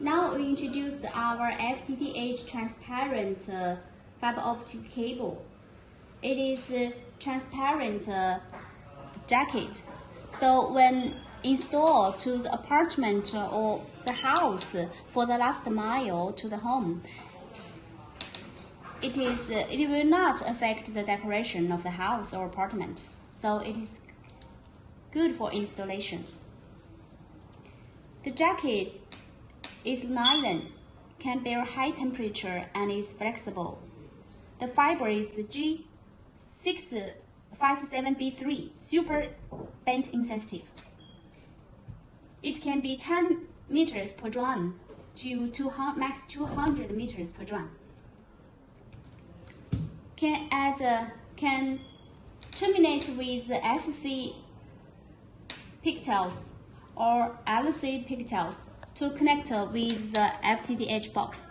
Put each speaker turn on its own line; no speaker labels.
Now we introduce our FTTH transparent uh, fiber optic cable. It is a transparent uh, jacket. So when installed to the apartment or the house for the last mile to the home, it is uh, it will not affect the decoration of the house or apartment. So it is good for installation. The jacket is nylon, can bear high temperature and is flexible. The fiber is G657B3, super bend insensitive. It can be 10 meters per drum to 200, max 200 meters per drum. Can add, uh, can terminate with SC pigtails or LC pigtails to connect with the FTTH box.